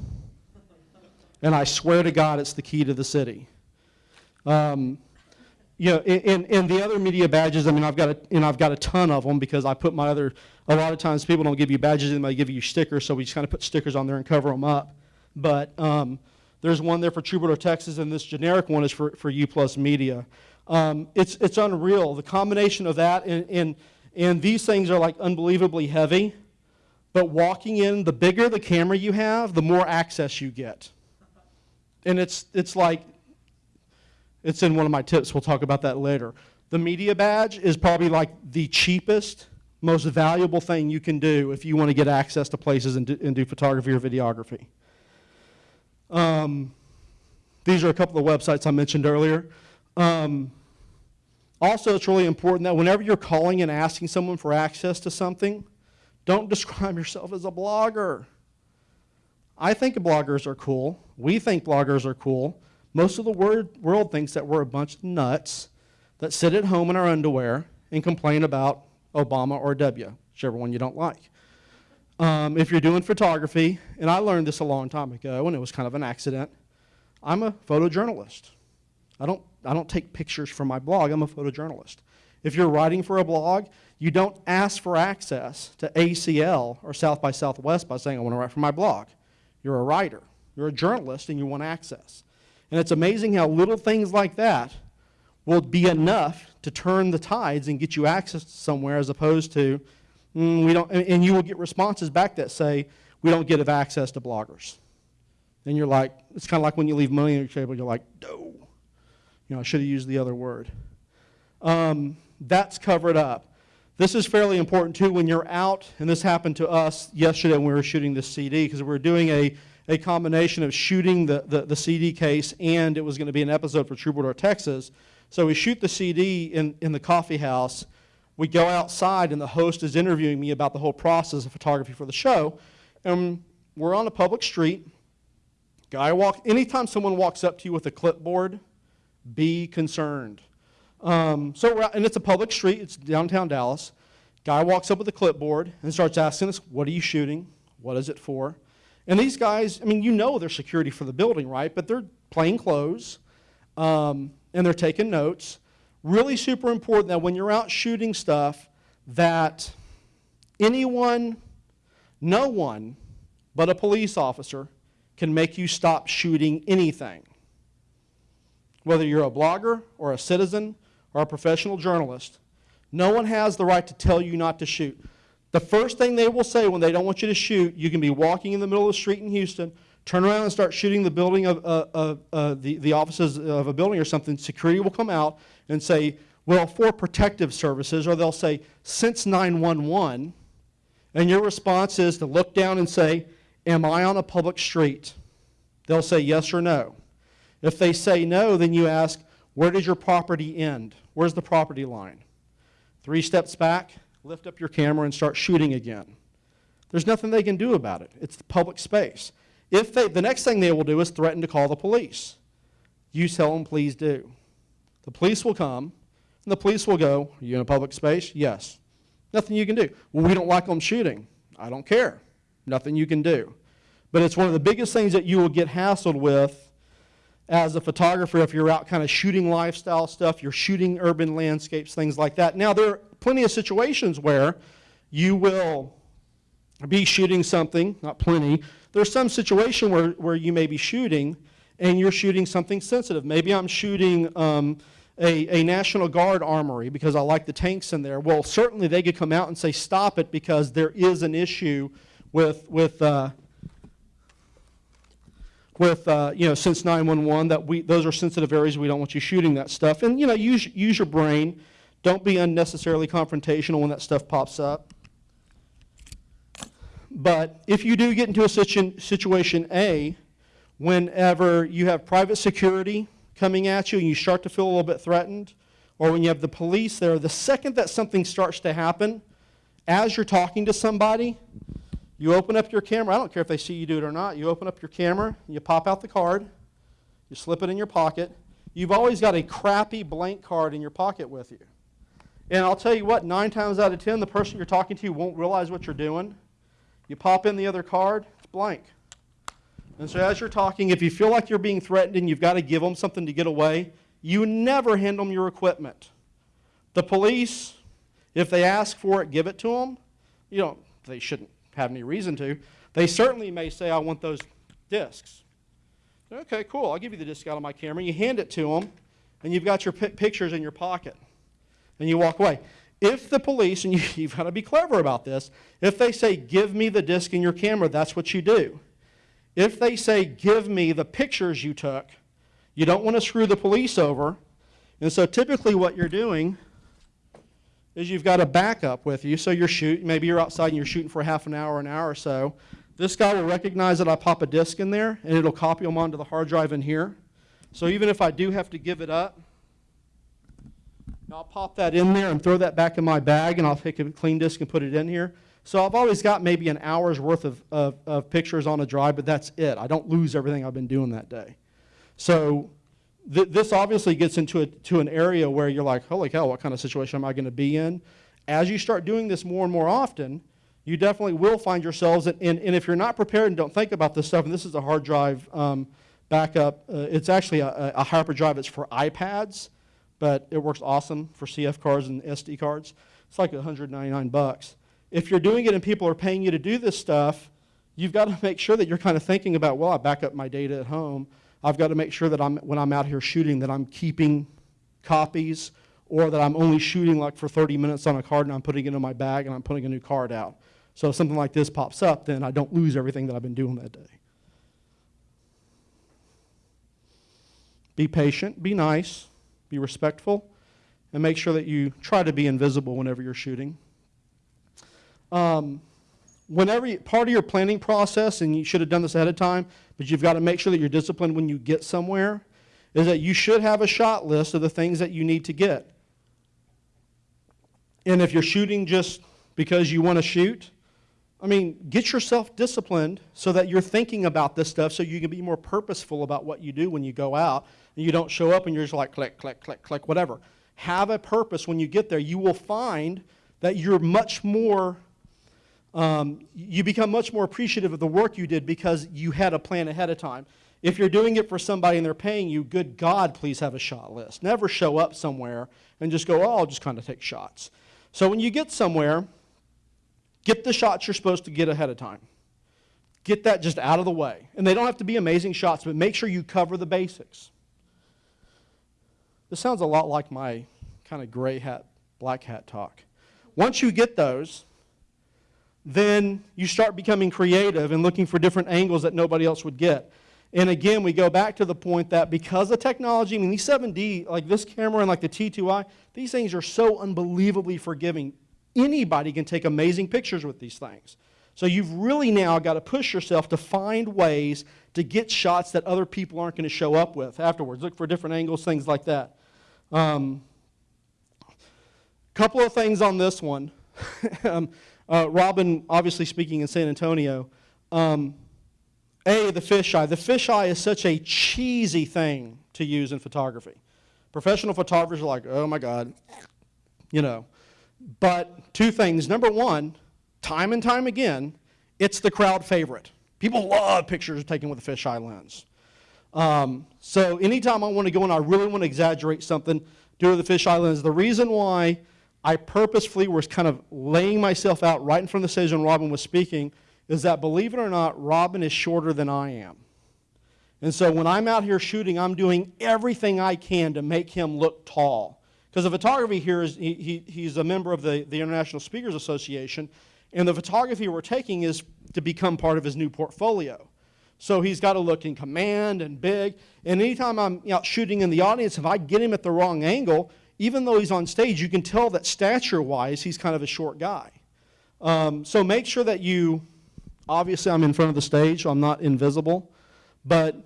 And I swear to God, it's the key to the city. Um, you know, and, and the other media badges, I mean, I've got a, and I've got a ton of them because I put my other, a lot of times people don't give you badges, they might give you stickers, so we just kind of put stickers on there and cover them up. But um, there's one there for Troubadour, Texas, and this generic one is for, for U Plus Media. Um, it's, it's unreal. The combination of that and, and, and these things are like unbelievably heavy. But walking in, the bigger the camera you have, the more access you get. And it's, it's like, it's in one of my tips. We'll talk about that later. The media badge is probably like the cheapest, most valuable thing you can do if you want to get access to places and do, and do photography or videography. Um, these are a couple of websites I mentioned earlier. Um, also, it's really important that whenever you're calling and asking someone for access to something, don't describe yourself as a blogger. I think bloggers are cool. We think bloggers are cool. Most of the world thinks that we're a bunch of nuts that sit at home in our underwear and complain about Obama or W, whichever one you don't like. Um, if you're doing photography, and I learned this a long time ago, and it was kind of an accident, I'm a photojournalist. I don't, I don't take pictures from my blog, I'm a photojournalist. If you're writing for a blog, you don't ask for access to ACL or South by Southwest by saying, I want to write for my blog. You're a writer. You're a journalist and you want access. And it's amazing how little things like that will be enough to turn the tides and get you access to somewhere as opposed to, mm, we don't, and you will get responses back that say, we don't get access to bloggers. And you're like, it's kind of like when you leave money on your table, you're like, no. You know, I should have used the other word. Um, that's covered up. This is fairly important too when you're out, and this happened to us yesterday when we were shooting this CD because we were doing a, a combination of shooting the, the, the CD case and it was going to be an episode for Troubadour, Texas. So we shoot the CD in, in the coffee house. We go outside and the host is interviewing me about the whole process of photography for the show. And we're on a public street. Guy walk, anytime someone walks up to you with a clipboard, be concerned. Um, so and it's a public street. It's downtown Dallas. Guy walks up with a clipboard and starts asking us, "What are you shooting? What is it for?" And these guys, I mean, you know they're security for the building, right? But they're plain clothes, um, and they're taking notes. Really super important that when you're out shooting stuff, that anyone, no one, but a police officer can make you stop shooting anything. Whether you're a blogger or a citizen or a professional journalist, no one has the right to tell you not to shoot. The first thing they will say when they don't want you to shoot, you can be walking in the middle of the street in Houston, turn around and start shooting the building of uh, uh, uh, the, the offices of a building or something, security will come out and say, well, for protective services, or they'll say, since 911, and your response is to look down and say, am I on a public street? They'll say yes or no. If they say no, then you ask, where does your property end? Where's the property line? Three steps back, lift up your camera and start shooting again. There's nothing they can do about it. It's the public space. If they, the next thing they will do is threaten to call the police. You tell them, please do. The police will come, and the police will go, Are you in a public space? Yes. Nothing you can do. Well, we don't like them shooting. I don't care. Nothing you can do. But it's one of the biggest things that you will get hassled with as a photographer if you're out kind of shooting lifestyle stuff, you're shooting urban landscapes, things like that. Now, there plenty of situations where you will be shooting something, not plenty. There's some situation where, where you may be shooting and you're shooting something sensitive. Maybe I'm shooting um, a, a National Guard armory because I like the tanks in there. Well, certainly they could come out and say, stop it because there is an issue with, with uh, with, uh, you know, since 911 that we, those are sensitive areas. We don't want you shooting that stuff. And, you know, use, use your brain. Don't be unnecessarily confrontational when that stuff pops up. But if you do get into a situ situation A, whenever you have private security coming at you and you start to feel a little bit threatened, or when you have the police there, the second that something starts to happen, as you're talking to somebody, you open up your camera. I don't care if they see you do it or not. You open up your camera, you pop out the card, you slip it in your pocket. You've always got a crappy blank card in your pocket with you. And I'll tell you what, nine times out of ten, the person you're talking to won't realize what you're doing. You pop in the other card, it's blank. And so as you're talking, if you feel like you're being threatened and you've got to give them something to get away, you never hand them your equipment. The police, if they ask for it, give it to them. You know, they shouldn't have any reason to. They certainly may say, I want those discs. Okay, cool. I'll give you the disc out of my camera. You hand it to them, and you've got your pictures in your pocket. And you walk away. If the police, and you, you've got to be clever about this, if they say, give me the disc in your camera, that's what you do. If they say, give me the pictures you took, you don't want to screw the police over. And so typically what you're doing is you've got a backup with you. So you're shooting, maybe you're outside and you're shooting for half an hour, an hour or so. This guy will recognize that I pop a disk in there and it'll copy them onto the hard drive in here. So even if I do have to give it up, I'll pop that in there and throw that back in my bag and I'll take a clean disk and put it in here. So I've always got maybe an hour's worth of, of, of pictures on a drive, but that's it. I don't lose everything I've been doing that day. So th this obviously gets into a, to an area where you're like, holy cow, what kind of situation am I going to be in? As you start doing this more and more often, you definitely will find yourselves, in, and, and if you're not prepared and don't think about this stuff, and this is a hard drive um, backup, uh, it's actually a, a hyperdrive. It's for iPads, but it works awesome for CF cards and SD cards. It's like 199 bucks. If you're doing it and people are paying you to do this stuff, you've got to make sure that you're kind of thinking about, well, I back up my data at home. I've got to make sure that I'm, when I'm out here shooting that I'm keeping copies or that I'm only shooting like for 30 minutes on a card and I'm putting it in my bag and I'm putting a new card out. So if something like this pops up, then I don't lose everything that I've been doing that day. Be patient, be nice, be respectful, and make sure that you try to be invisible whenever you're shooting. Um, whenever you, part of your planning process, and you should have done this ahead of time, but you've got to make sure that you're disciplined when you get somewhere, is that you should have a shot list of the things that you need to get. And if you're shooting just because you want to shoot, I mean, get yourself disciplined so that you're thinking about this stuff so you can be more purposeful about what you do when you go out you don't show up and you're just like click, click, click, click, whatever. Have a purpose when you get there. You will find that you're much more um, you become much more appreciative of the work you did because you had a plan ahead of time. If you're doing it for somebody and they're paying you, good God, please have a shot list. Never show up somewhere and just go, oh, I'll just kind of take shots. So when you get somewhere, get the shots you're supposed to get ahead of time. Get that just out of the way. And they don't have to be amazing shots, but make sure you cover the basics. This sounds a lot like my kind of gray hat, black hat talk. Once you get those, then you start becoming creative and looking for different angles that nobody else would get. And again, we go back to the point that because of technology, I mean, these 7D, like this camera and like the T2i, these things are so unbelievably forgiving. Anybody can take amazing pictures with these things. So you've really now got to push yourself to find ways to get shots that other people aren't going to show up with afterwards. Look for different angles, things like that. Um, couple of things on this one. um, uh, Robin, obviously speaking in San Antonio, um, A, the fisheye. The fisheye is such a cheesy thing to use in photography. Professional photographers are like, oh my God, you know. But two things. Number one, time and time again, it's the crowd favorite. People love pictures taken with a fisheye lens. Um, so anytime I want to go and I really want to exaggerate something, do it with a fisheye lens. The reason why I purposefully was kind of laying myself out right in front of the stage when Robin was speaking is that, believe it or not, Robin is shorter than I am. And so when I'm out here shooting, I'm doing everything I can to make him look tall. Because the photography here is, he, he, he's a member of the, the International Speakers Association, and the photography we're taking is to become part of his new portfolio. So he's got to look in command and big. And anytime I'm out shooting in the audience, if I get him at the wrong angle, even though he's on stage, you can tell that stature-wise, he's kind of a short guy. Um, so make sure that you, obviously I'm in front of the stage, so I'm not invisible, but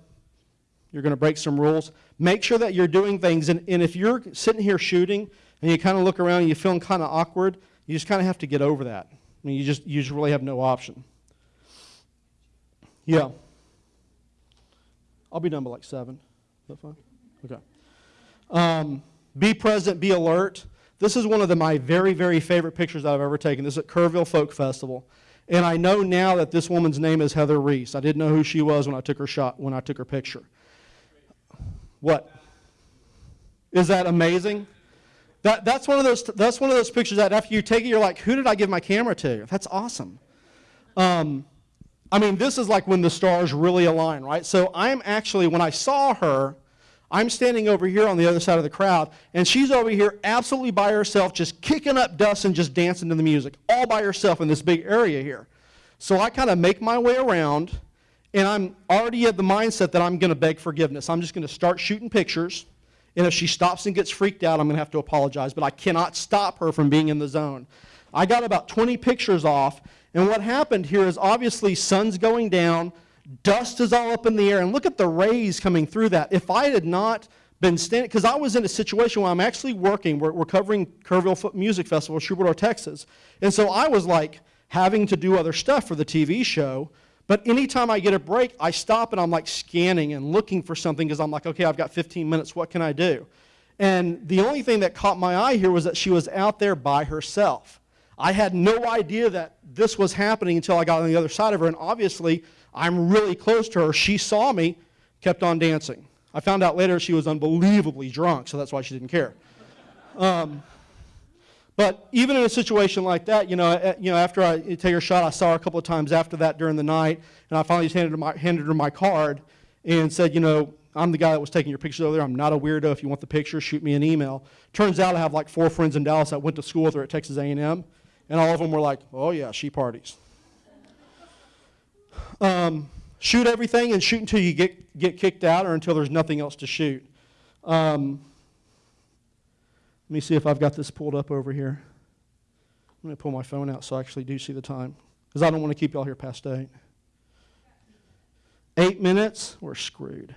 you're going to break some rules. Make sure that you're doing things, and, and if you're sitting here shooting and you kind of look around and you're feeling kind of awkward, you just kind of have to get over that. I mean, you just, you just really have no option. Yeah. I'll be done by like 7. Is that fine? Okay. Um, be present, be alert. This is one of the, my very, very favorite pictures I've ever taken. This is at Kerrville Folk Festival. And I know now that this woman's name is Heather Reese. I didn't know who she was when I took her shot, when I took her picture. What? Is that amazing? That, that's, one of those, that's one of those pictures that after you take it, you're like, who did I give my camera to? That's awesome. Um, I mean, this is like when the stars really align, right? So I'm actually, when I saw her, I'm standing over here on the other side of the crowd, and she's over here absolutely by herself, just kicking up dust and just dancing to the music, all by herself in this big area here. So I kind of make my way around, and I'm already at the mindset that I'm going to beg forgiveness. I'm just going to start shooting pictures, and if she stops and gets freaked out, I'm going to have to apologize, but I cannot stop her from being in the zone. I got about 20 pictures off, and what happened here is obviously sun's going down, Dust is all up in the air, and look at the rays coming through that. If I had not been standing, because I was in a situation where I'm actually working, we're, we're covering Kerrville Folk Music Festival, Troubadour, Texas, and so I was like having to do other stuff for the TV show, but anytime I get a break, I stop and I'm like scanning and looking for something because I'm like, okay, I've got 15 minutes, what can I do? And the only thing that caught my eye here was that she was out there by herself. I had no idea that this was happening until I got on the other side of her, and obviously I'm really close to her. She saw me, kept on dancing. I found out later she was unbelievably drunk, so that's why she didn't care. Um, But even in a situation like that, you know, uh, you know, after I take her shot, I saw her a couple of times after that during the night, and I finally just handed her my, handed her my card and said, you know, I'm the guy that was taking your pictures over there. I'm not a weirdo. If you want the picture, shoot me an email. Turns out I have like four friends in Dallas that went to school with her at Texas A&M, and all of them were like, oh yeah, she parties. Um, shoot everything and shoot until you get, get kicked out or until there's nothing else to shoot. Um, let me see if I've got this pulled up over here. I'm going to pull my phone out so I actually do see the time because I don't want to keep y'all here past 8. Eight minutes, we're screwed.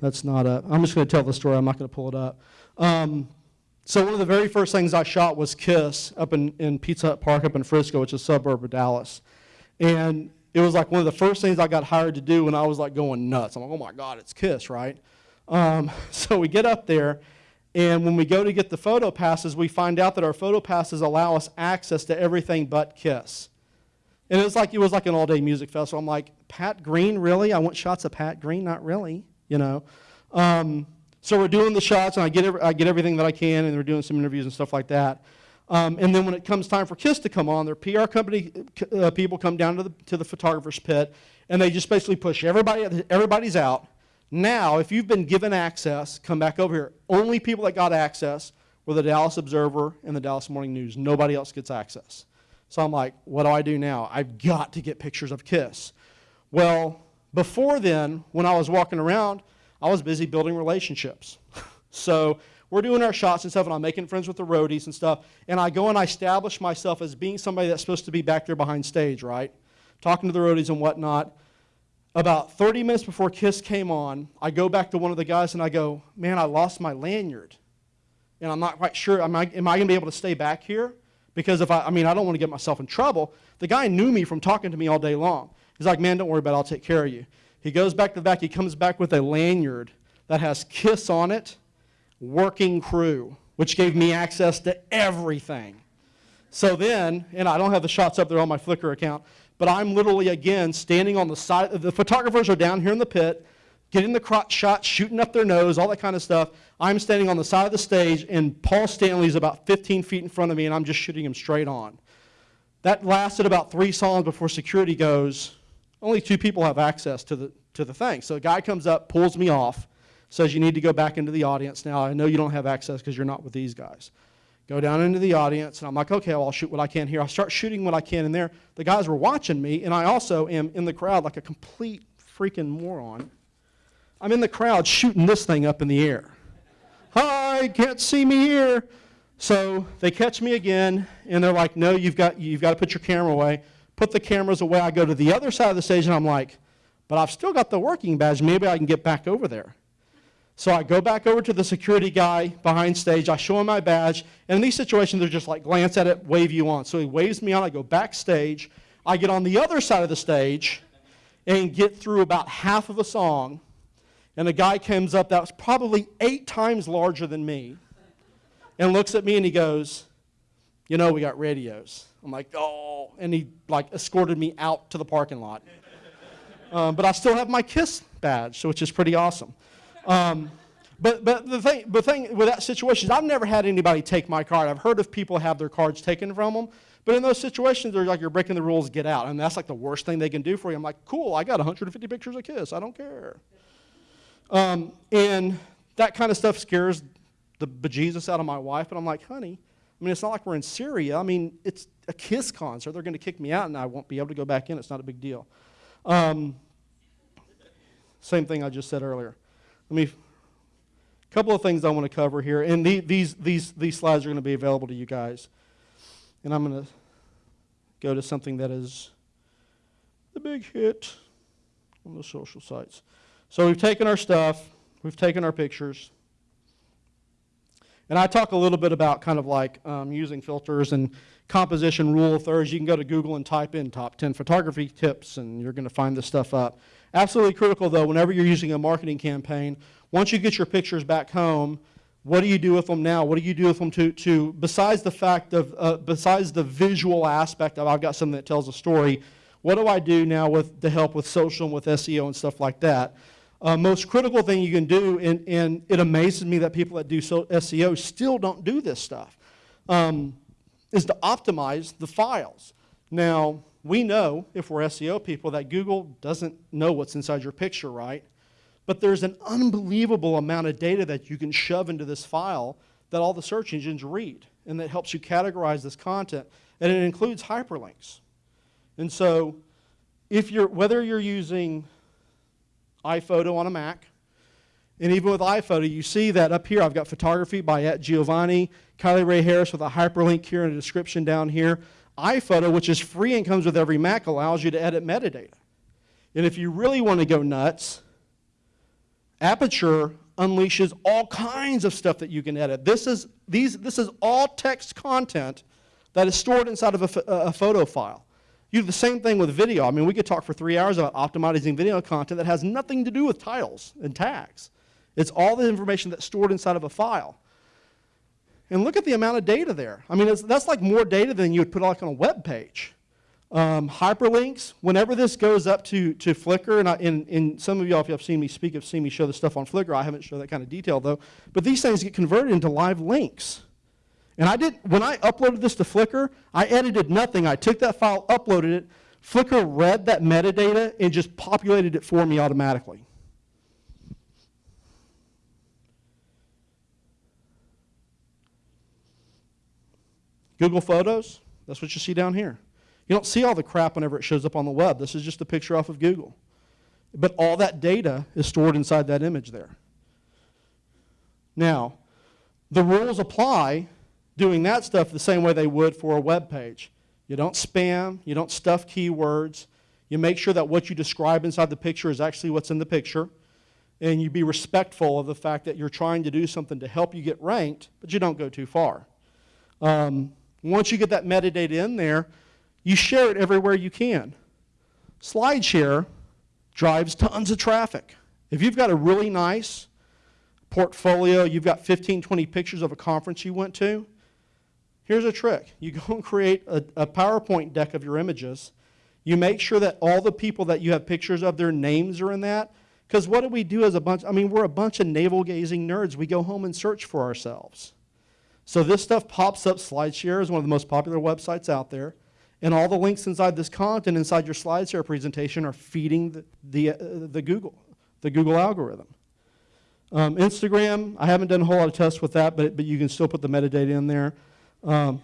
That's not up. I'm just going to tell the story. I'm not going to pull it up. Um, so one of the very first things I shot was Kiss up in, in Pizza Hut Park up in Frisco, which is a suburb of Dallas. And it was like one of the first things I got hired to do when I was like going nuts. I'm like, oh my God, it's Kiss, right? Um, so we get up there, and when we go to get the photo passes, we find out that our photo passes allow us access to everything but Kiss. And it was like it was like an all-day music festival. I'm like, Pat Green, really? I want shots of Pat Green? Not really you know. Um, so we're doing the shots, and I get, I get everything that I can, and we're doing some interviews and stuff like that. Um, and then when it comes time for KISS to come on, their PR company uh, people come down to the, to the photographer's pit, and they just basically push everybody, everybody's out. Now, if you've been given access, come back over here. Only people that got access were the Dallas Observer and the Dallas Morning News. Nobody else gets access. So I'm like, what do I do now? I've got to get pictures of KISS. Well, before then, when I was walking around, I was busy building relationships. so we're doing our shots and stuff, and I'm making friends with the roadies and stuff. And I go and I establish myself as being somebody that's supposed to be back there behind stage, right? Talking to the roadies and whatnot. About 30 minutes before KISS came on, I go back to one of the guys and I go, Man, I lost my lanyard. And I'm not quite sure, am I, am I going to be able to stay back here? Because if I, I mean, I don't want to get myself in trouble. The guy knew me from talking to me all day long. He's like, man, don't worry about it. I'll take care of you. He goes back to the back. He comes back with a lanyard that has KISS on it, working crew, which gave me access to everything. So then, and I don't have the shots up there on my Flickr account, but I'm literally, again, standing on the side. The photographers are down here in the pit, getting the crotch shots, shooting up their nose, all that kind of stuff. I'm standing on the side of the stage, and Paul Stanley's about 15 feet in front of me, and I'm just shooting him straight on. That lasted about three songs before security goes, only two people have access to the, to the thing. So a guy comes up, pulls me off, says you need to go back into the audience. Now, I know you don't have access because you're not with these guys. Go down into the audience, and I'm like, okay, well, I'll shoot what I can here. I start shooting what I can in there. The guys were watching me, and I also am in the crowd like a complete freaking moron. I'm in the crowd shooting this thing up in the air. Hi, can't see me here. So they catch me again, and they're like, no, you've got, you've got to put your camera away put the cameras away. I go to the other side of the stage and I'm like, but I've still got the working badge. Maybe I can get back over there. So I go back over to the security guy behind stage. I show him my badge. And in these situations, they're just like, glance at it, wave you on. So he waves me on. I go backstage. I get on the other side of the stage and get through about half of a song. And a guy comes up that was probably eight times larger than me and looks at me and he goes, You know, we got radios. I'm like, oh, and he like escorted me out to the parking lot. Um, but I still have my KISS badge, which is pretty awesome. Um, but, but the thing, the thing with that situation is I've never had anybody take my card. I've heard of people have their cards taken from them. But in those situations, they're like, you're breaking the rules, get out. And that's like the worst thing they can do for you. I'm like, cool, I got 150 pictures of KISS. I don't care. Um, and that kind of stuff scares the bejesus out of my wife. And I'm like, honey, I mean, it's not like we're in Syria. I mean, it's a KISS concert. They're going to kick me out and I won't be able to go back in. It's not a big deal. Um, same thing I just said earlier. Let me, a couple of things I want to cover here. And the, these, these, these slides are going to be available to you guys. And I'm going to go to something that is the big hit on the social sites. So we've taken our stuff, we've taken our pictures. And I talk a little bit about kind of like um, using filters and composition rule of thirds. You can go to Google and type in top 10 photography tips and you're going to find this stuff up. Absolutely critical though, whenever you're using a marketing campaign, once you get your pictures back home, what do you do with them now? What do you do with them to, to besides the fact of, uh, besides the visual aspect of I've got something that tells a story, what do I do now with to help with social and with SEO and stuff like that? Uh, most critical thing you can do, and, and it amazes me that people that do so SEO still don't do this stuff, um, is to optimize the files. Now, we know, if we're SEO people, that Google doesn't know what's inside your picture, right? But there's an unbelievable amount of data that you can shove into this file that all the search engines read, and that helps you categorize this content, and it includes hyperlinks. And so, if you're, whether you're using iPhoto on a Mac. And even with iPhoto, you see that up here, I've got photography by at Giovanni, Kylie Ray Harris with a hyperlink here in the description down here. iPhoto, which is free and comes with every Mac, allows you to edit metadata. And if you really want to go nuts, Aperture unleashes all kinds of stuff that you can edit. This is, these, this is all text content that is stored inside of a, a photo file. You do the same thing with video. I mean, we could talk for three hours about optimizing video content that has nothing to do with titles and tags. It's all the information that's stored inside of a file. And look at the amount of data there. I mean, that's like more data than you would put like on a web page. Um, hyperlinks, whenever this goes up to, to Flickr, and, I, and, and some of y'all, if you have seen me speak, have seen me show this stuff on Flickr. I haven't shown that kind of detail though. But these things get converted into live links. And I did, when I uploaded this to Flickr, I edited nothing. I took that file, uploaded it. Flickr read that metadata and just populated it for me automatically. Google Photos, that's what you see down here. You don't see all the crap whenever it shows up on the web. This is just a picture off of Google. But all that data is stored inside that image there. Now, the rules apply doing that stuff the same way they would for a web page. You don't spam, you don't stuff keywords, you make sure that what you describe inside the picture is actually what's in the picture, and you be respectful of the fact that you're trying to do something to help you get ranked, but you don't go too far. Um, once you get that metadata in there, you share it everywhere you can. SlideShare drives tons of traffic. If you've got a really nice portfolio, you've got 15, 20 pictures of a conference you went to, Here's a trick. You go and create a, a, PowerPoint deck of your images. You make sure that all the people that you have pictures of, their names are in that. Because what do we do as a bunch? I mean, we're a bunch of navel-gazing nerds. We go home and search for ourselves. So this stuff pops up. SlideShare is one of the most popular websites out there. And all the links inside this content, inside your SlideShare presentation, are feeding the, the, uh, the Google, the Google algorithm. Um, Instagram, I haven't done a whole lot of tests with that, but, but you can still put the metadata in there. Um,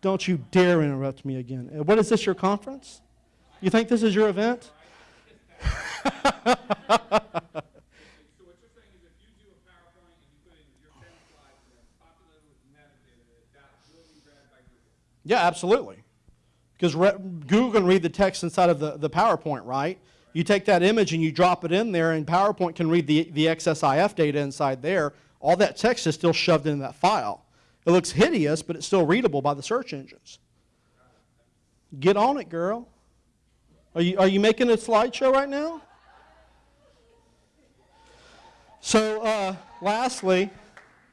don't you dare interrupt me again. Uh, what is this, your conference? You think this is your event? Yeah, absolutely. Because Google can read the text inside of the, the PowerPoint, right? You take that image and you drop it in there, and PowerPoint can read the, the EXIF data inside there all that text is still shoved in that file. It looks hideous, but it's still readable by the search engines. Get on it, girl. Are you, are you making a slideshow right now? So, uh, lastly,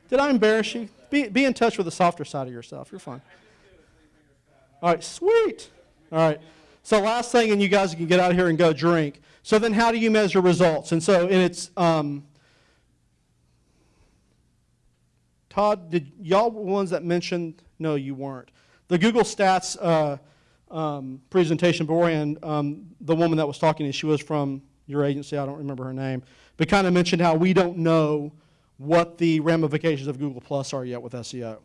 did I embarrass you? Be, be in touch with the softer side of yourself. You're fine. All right, sweet. All right. So last thing, and you guys can get out of here and go drink. So then how do you measure results? And so, and it's, um, Todd, did y'all were ones that mentioned? No, you weren't. The Google Stats uh, um, presentation beforehand, um, the woman that was talking, she was from your agency, I don't remember her name, but kind of mentioned how we don't know what the ramifications of Google Plus are yet with SEO.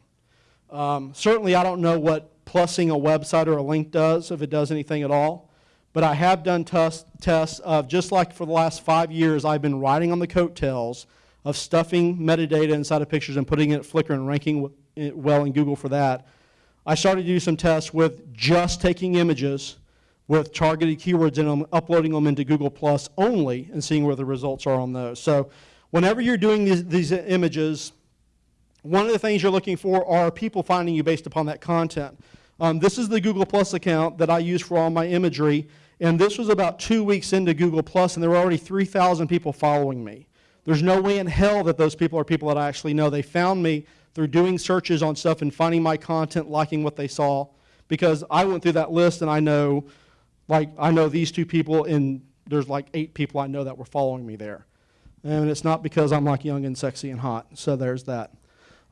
Um, certainly, I don't know what plussing a website or a link does, if it does anything at all. But I have done tests of just like for the last five years, I've been riding on the coattails of stuffing metadata inside of pictures and putting it at Flickr and ranking well in Google for that. I started to do some tests with just taking images with targeted keywords in them, uploading them into Google Plus only, and seeing where the results are on those. So whenever you're doing these, these images, one of the things you're looking for are people finding you based upon that content. Um, this is the Google Plus account that I use for all my imagery, and this was about two weeks into Google Plus, and there were already 3,000 people following me. There's no way in hell that those people are people that I actually know. They found me through doing searches on stuff and finding my content, liking what they saw, because I went through that list and I know, like, I know these two people and there's like eight people I know that were following me there. And it's not because I'm like young and sexy and hot. So there's that.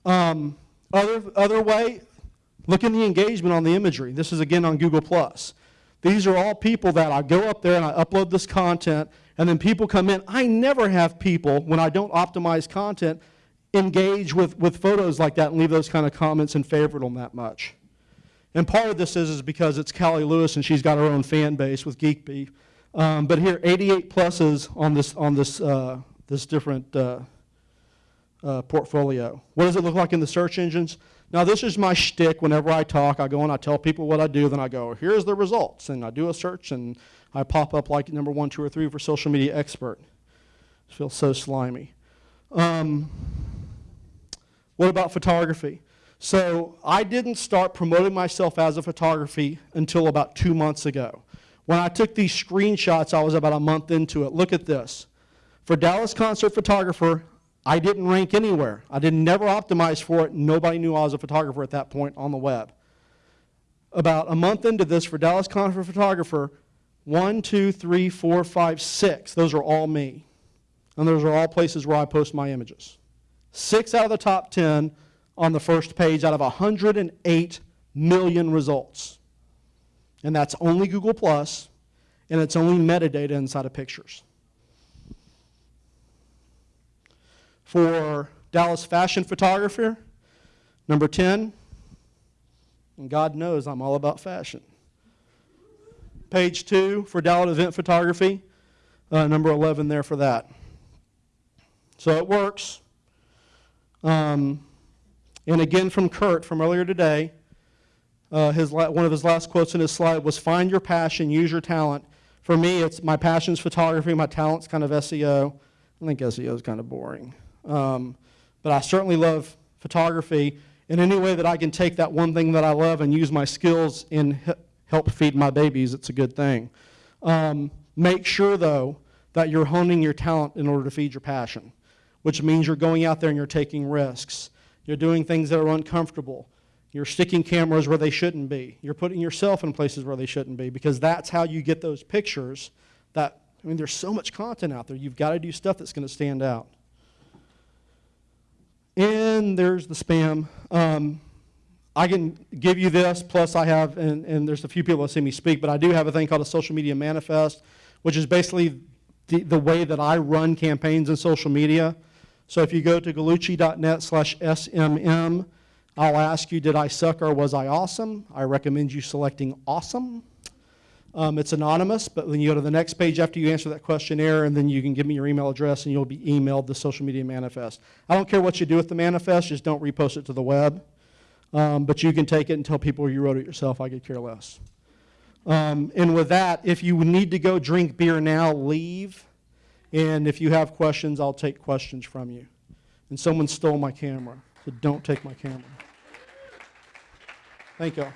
Um, other, other way, look in the engagement on the imagery. This is again on Google Plus. These are all people that I go up there and I upload this content, and then people come in. I never have people, when I don't optimize content, engage with, with photos like that and leave those kind of comments and favorite them that much. And part of this is, is because it's Callie Lewis and she's got her own fan base with Geek. Um, but here, 88 pluses on this, on this, uh, this different uh, uh, portfolio. What does it look like in the search engines? Now, this is my shtick. Whenever I talk, I go and I tell people what I do, then I go, here's the results. And I do a search and I pop up like number one, two, or three for social media expert. It feels so slimy. Um, what about photography? So I didn't start promoting myself as a photography until about two months ago. When I took these screenshots, I was about a month into it. Look at this. For Dallas Concert Photographer, I didn't rank anywhere. I didn't never optimize for it. Nobody knew I was a photographer at that point on the web. About a month into this, for Dallas Concert Photographer, one, two, three, four, five, six. Those are all me. And those are all places where I post my images. Six out of the top 10 on the first page out of 108 million results. And that's only Google Plus, and it's only metadata inside of pictures. For Dallas fashion photographer, number 10, and God knows I'm all about fashion. Page 2 for Dallas event photography, uh, number 11 there for that. So it works. Um, and again from Kurt from earlier today, uh, his one of his last quotes in his slide was find your passion, use your talent. For me, it's my passion's photography, my talent's kind of SEO. I think SEO is kind of boring. Um, but I certainly love photography in any way that I can take that one thing that I love and use my skills and help feed my babies, it's a good thing. Um, make sure, though, that you're honing your talent in order to feed your passion, which means you're going out there and you're taking risks. You're doing things that are uncomfortable. You're sticking cameras where they shouldn't be. You're putting yourself in places where they shouldn't be because that's how you get those pictures that, I mean, there's so much content out there. You've got to do stuff that's going to stand out. And there's the spam. Um, I can give you this, plus I have, and, and there's a few people that see me speak, but I do have a thing called a social media manifest, which is basically the, the way that I run campaigns in social media. So if you go to gallucci.net slash SMM, I'll ask you, did I suck or was I awesome? I recommend you selecting awesome. Um, it's anonymous, but when you go to the next page after you answer that questionnaire, and then you can give me your email address, and you'll be emailed the social media manifest. I don't care what you do with the manifest, just don't repost it to the web. Um, but you can take it and tell people you wrote it yourself. I could care less. Um, and with that, if you need to go drink beer now, leave. And if you have questions, I'll take questions from you. And someone stole my camera, so don't take my camera. Thank you.